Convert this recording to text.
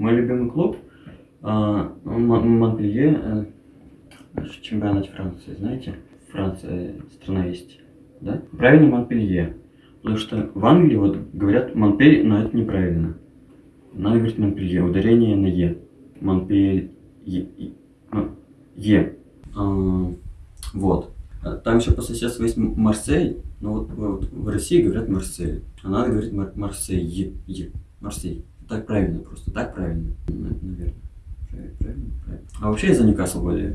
Мой любимый клуб а, Монпелье, э, наш чемпионат Франции, знаете? Франция страна есть, да? Правильно Монпелье. Потому что в Англии вот говорят Монпель, но это неправильно. Надо говорить Монпелье, ударение на Е. Монпель... Е. А, вот. А Там еще по соседству есть Марсель, но вот, вот в России говорят Марсель. А надо говорить Мар- Марсель. Марсель. Так правильно просто, так правильно. Наверное. Правильно, правильно. А вообще я за Ньюкасл болею.